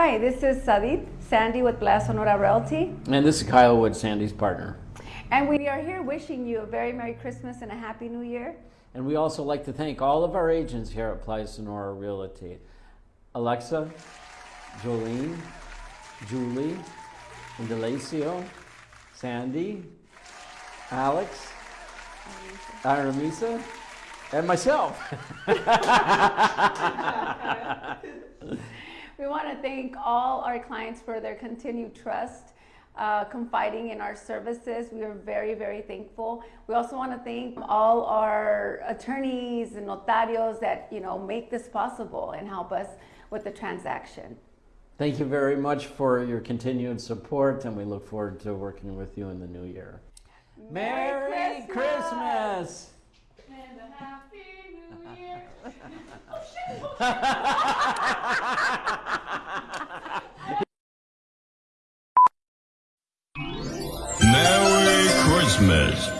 Hi, this is Sadit, Sandy with Playa Sonora Realty. And this is Kyle Wood, Sandy's partner. And we are here wishing you a very Merry Christmas and a Happy New Year. And we also like to thank all of our agents here at Playa Sonora Realty. Alexa, Jolene, Julie, Indalecio, Sandy, Alex, Aramisa, and myself. We want to thank all our clients for their continued trust, uh, confiding in our services. We are very, very thankful. We also want to thank all our attorneys and notarios that you know make this possible and help us with the transaction. Thank you very much for your continued support, and we look forward to working with you in the new year. Merry Merry Christmas! And a Happy New Year. Merry Christmas.